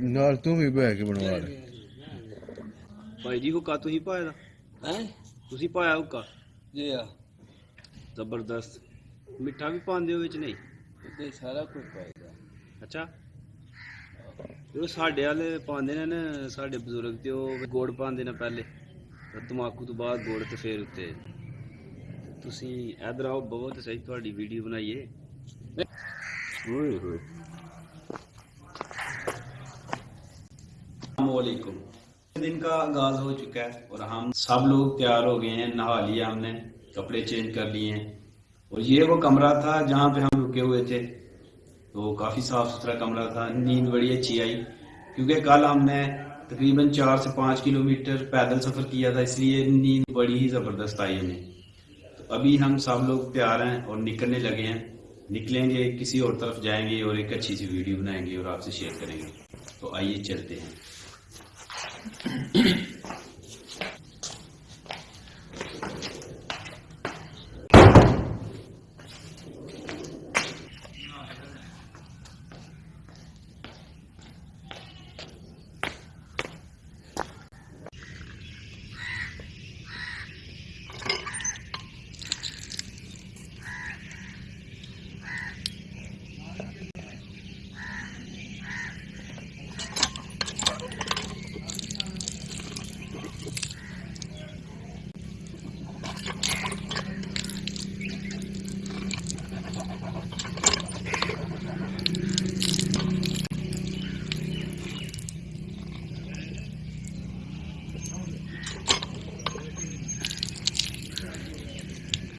ਨਾਲ ਤੂੰ ਵੀ ਬਹਿ ਕੇ ਬਣਵਾ ਲੈ। ਭਾਈ ਜੀ ਹੁੱਕਾ ਤੁਸੀਂ ਪਾਇਆ ਦਾ? ਹੈ? ਤੁਸੀਂ ਪਾਇਆ ਹੁੱਕਾ? ਜੀ ਆ ਜ਼ਬਰਦਸਤ। ਮਿੱਠਾ ਵੀ ਪਾਉਂਦੇ ਹੋ ਵਿੱਚ ਨਹੀਂ? ਤੇ ਸਾਰਾ ਕੁਝ ਪਾਏਗਾ ਅੱਛਾ। ਉਹ ਸਾਡੇ ਵਾਲੇ ਪਾਉਂਦੇ ਨੇ ਨਾ ਸਾਡੇ ਬਜ਼ੁਰਗ ਤੇ ਉਹ ਗੁੜ ਪਾਉਂਦੇ ਨੇ ਪਹਿਲੇ। ਤੇ ਤਮਾਕੂ ਤੋਂ ਬਾਅਦ ਗੁੜ ਤੇ ਫੇਰ ਉੱਤੇ। ਤੁਸੀਂ ਇਧਰ ਆਓ ਬਹੁਤ ਸਹੀ ਤੁਹਾਡੀ ਵੀਡੀਓ ਬਣਾਈਏ ਓਏ ਹੋਏ दिन का आगाज़ हो चुका है और हम सब लोग तैयार हो गए हैं, नहा लिया हमने, कपड़े चेंज कर लिए हैं। और ये वो कमरा था जहाँ पे हम रुके हुए थे। तो काफ़ी साफ़ सुथरा कमरा था, नींद बड़ी अच्छी आई। क्योंकि कल हमने तकरीबन चार से पाँच किलोमीटर पैदल सफ़र किया था, इसलिए नींद बड़ी ही ज़बरदस्त आई हमें। तो अभी हम सब लोग तैयार हैं और निकलने लगे हैं। निकलेंगे, किसी और तरफ़ जाएँगे और एक अच्छी सी वीडियो बनाएँगे और आपसे शेयर करेंगे। तो आइए चलते हैं। えっ?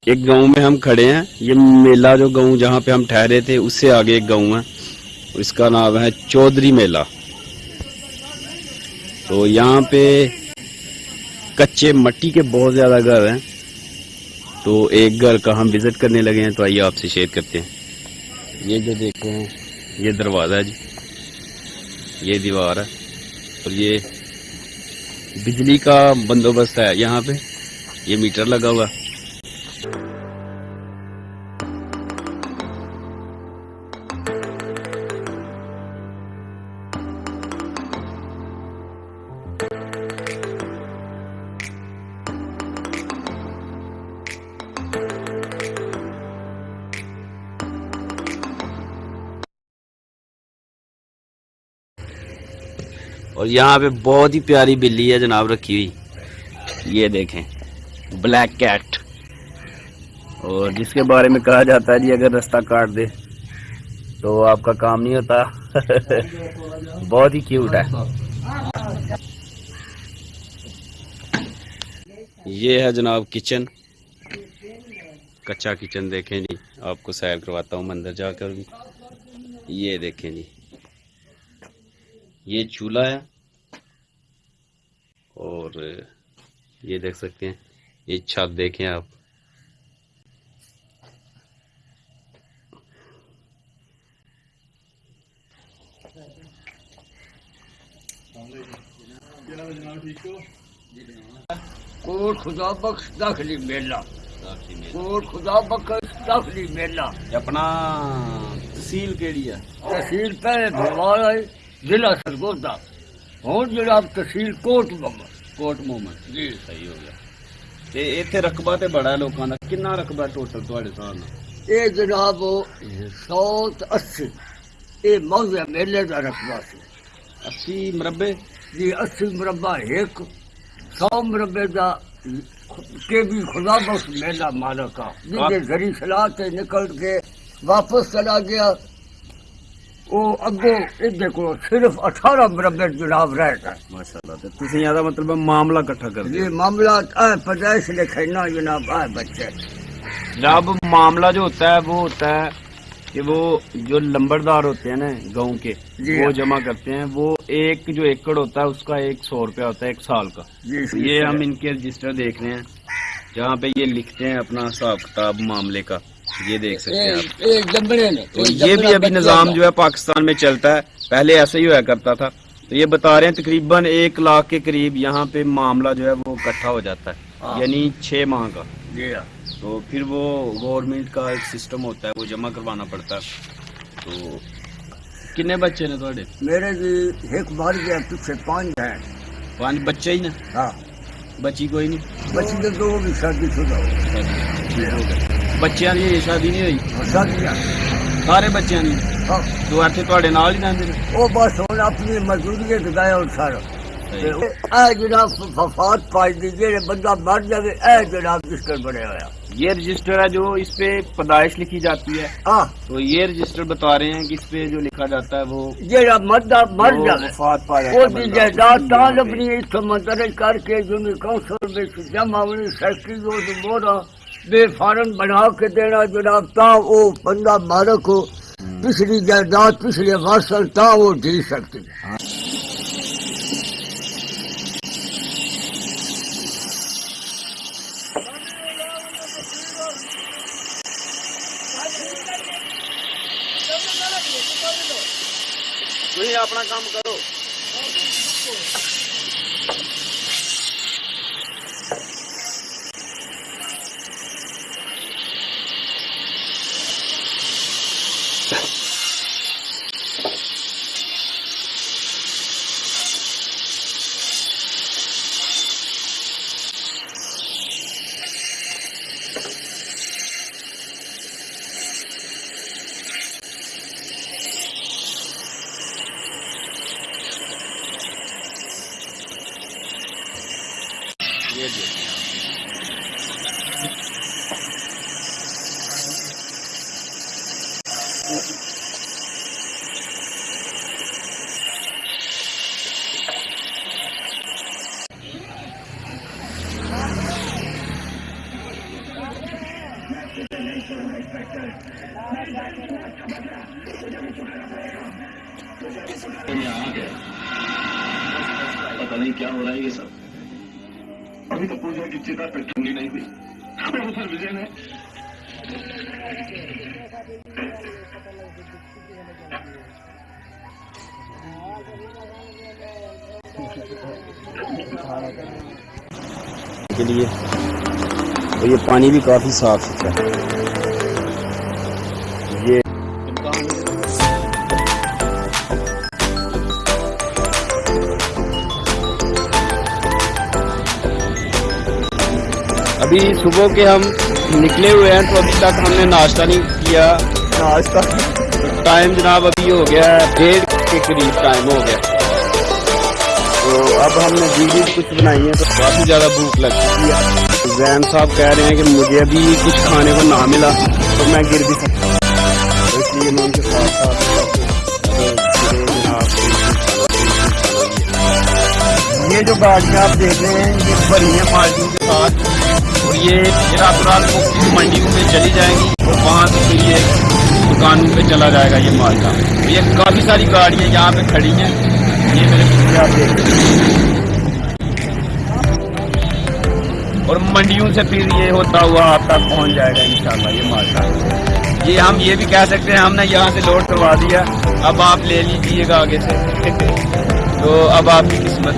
एक गाँव में हम खड़े हैं। ये मेला जो गाँव जहाँ पे हम ठहरे थे, उससे आगे एक गाँव है। इसका नाम है चौधरी मेला। तो यहाँ पे कच्चे मट्टी के बहुत ज़्यादा घर हैं। तो एक घर का हम विज़िट करने लगे हैं तो आइए आपसे शेयर करते हैं। ये जो देख रहे हैं ये दरवाज़ा है जी। ये दीवार है। और ये बिजली का बंदोबस्त है। यहाँ पे ये मीटर लगा हुआ है। और यहाँ पे बहुत ही प्यारी बिल्ली है जनाब, रखी हुई। ये देखें ब्लैक कैट और जिसके बारे में कहा जाता है, जी अगर रास्ता काट दे तो आपका काम नहीं होता। बहुत ही क्यूट है। ये है जनाब किचन कच्चा किचन देखें जी। आपको सैर करवाता हूँ मंदिर जाकर भी। ये देखें जी। ये चूल्हा है। और ये देख सकते हैं। ये छत देखें आप। कोट खुदा बख्श दाखिली मेला। कोट खुदा बख्श दाखिली मेला। अपना तहसील केड़ी है? तहसील पहले भरवाल है जिला सरगोदा। ਹੁਣ ਜਨਾਬ ਤਹਿਸੀਲ ਕੋਟ ਬੰਬਾ ਕੋਟ ਮੁਹੰਮਦ ਜੀ ਸਹੀ ਹੋ ਗਿਆ ਤੇ ਇੱਥੇ ਰਕਬਾ ਤੇ ਬੜਾ ਹੈ ਲੋਕਾਂ ਦਾ ਕਿੰਨਾ ਰਕਬਾ ਟੋਟਲ ਤੁਹਾਡੇ ਹਿਸਾਬ ਨਾਲ ਇਹ ਜਨਾਬ 180 ਇਹ ਮੌਜ਼ਾ ਮੇਲੇ ਦਾ ਰਕਬਾ ਸੀ 80 ਮਰਬੇ ਜੀ 80 ਮੁਰੱਬਾ ਇੱਕ 100 ਮੁਰੱਬੇ ਦਾ ਕੇ ਵੀ खुदा बख्श मेला मालक का जिसके जरी सलाह से निकल के वापस चला गया वो अगो इधर को सिर्फ 18 मुरब्बे जनाब रह गए ਮਾਸ਼ਾਅੱਲਾ ਤੇ ਤੁਸੀਂ ਇਹਦਾ ਮਤਲਬ ਮਾਮਲਾ ਇਕੱਠਾ ਕਰਦੇ ये मामला है पैदाइश लिखना जनाब है बच्चे जब मामला जो होता है वो होता है कि वो जो लंबरदार होते हैं ना गांव के जी वो हाँ। जमा करते हैं वो एक जो एकड़ होता है उसका एक सौ रुपया होता है एक साल का जी ये हम इनके रजिस्टर देख रहे हैं जहाँ पे ये लिखते हैं अपना हिसाब किताब मामले का ये देख सकते हैं आप। एक तो ये भी अभी निज़ाम जो है पाकिस्तान में चलता है। पहले ऐसे ही हुआ करता था। तो ये बता रहे हैं तकरीबन एक लाख के करीब यहाँ पे मामला जो है वो इकट्ठा हो जाता है हाँ। यानी छह माह का। हाँ। तो फिर वो गवर्नमेंट का एक सिस्टम होता है वो जमा करवाना पड़ता है। तो किन्ने बच्चे ने थोड़े मेरे एक बार पीछे पाँच है। पाँच बच्चे ही ना? हाँ। बची कोई नहीं? बची तो भी शादी शुदा हो अच्छा, ਬੱਚਿਆਂ ਦੀ ਹਜੇ ਸ਼ਾਦੀ ਨਹੀਂ ਹੋਈ और शादियाँ ਸਾਰੇ ਬੱਚਿਆਂ ਦੀ हाँ ਦੋ ਇੱਥੇ ਤੁਹਾਡੇ ਨਾਲ ਹੀ ਰਹਿੰਦੇ ਨੇ वो बस हम अपनी मजदूरी के गए और सारा ए जनाब वफात पाई दी जेड़े बंदा मर जावे ए जनाब रजिस्टर बने होया ये रजिस्टर है जो इस पे पैदाइश लिखी जाती है हाँ तो ये रजिस्टर बता रहे हैं कि इस पे जो लिखा जाता है वो जेड़ा मरदा मर वो जावे वफात पा जाता वो है दी बंदा। जायदाद ताल अपनी इस मंदरज करके जो काउंसिल में जमा होनी फैक्ट्री जो बे फार्म बना के देना जनाब, ता वो बंदा मालक हो। पिछली जायदाद, पिछले वासल, ता वो जी सकती है। अपना काम करो पता नहीं क्या हो रहा है ये सब। अभी तो पूजा की चिता पे ठंडी नहीं हुई। उधर विजय ने के लिए। और ये पानी भी काफ़ी साफ़ सुथरा है। ये अभी सुबह के हम निकले हुए हैं तो अभी तक हमने नाश्ता नहीं किया। नाश्ता? टाइम जनाब अभी हो गया है डेढ़ के करीब टाइम हो गया। तो अब हमने वीडियो कुछ बनाई है तो काफ़ी ज़्यादा भूख लग चुकी है। जैन साहब कह रहे हैं कि मुझे अभी कुछ खाने को ना मिला तो मैं गिर भी सकता तो इसलिए मैं उनके साथ साथ ये जो गाड़ियाँ आप देख रहे हैं ये भरी है पार्टी के साथ। ये रात रात को मंडियों में चली जाएँगी और वहाँ से फिर ये दुकानों पे चला जाएगा ये माल का। ये काफ़ी सारी गाड़ियाँ यहाँ पे खड़ी हैं। ये मेरे आप और मंडियों से फिर ये होता हुआ आप तक पहुँच जाएगा इंशाल्लाह ये माल का। ये हम ये भी कह सकते हैं, हमने यहाँ से लोड करवा दिया। अब आप ले लीजिएगा आगे से। तो अब आपकी किस्मत।